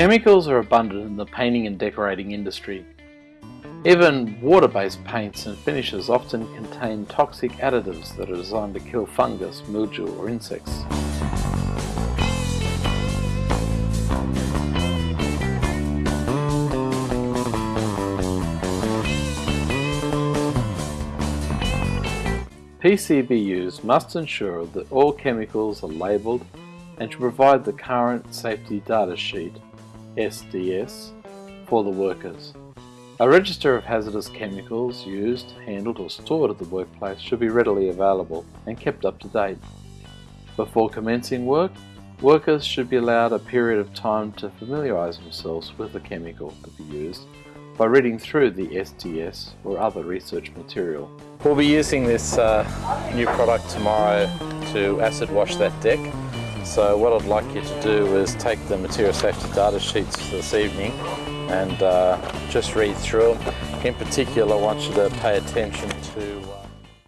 Chemicals are abundant in the painting and decorating industry. Even water-based paints and finishes often contain toxic additives that are designed to kill fungus, mildew or insects. PCBUs must ensure that all chemicals are labelled and to provide the current safety data sheet SDS for the workers. A register of hazardous chemicals used, handled or stored at the workplace should be readily available and kept up to date. Before commencing work, workers should be allowed a period of time to familiarise themselves with the chemical to be used by reading through the SDS or other research material. We'll be using this uh, new product tomorrow to acid wash that deck. So what I'd like you to do is take the material safety data sheets this evening and uh, just read through them. In particular, I want you to pay attention to uh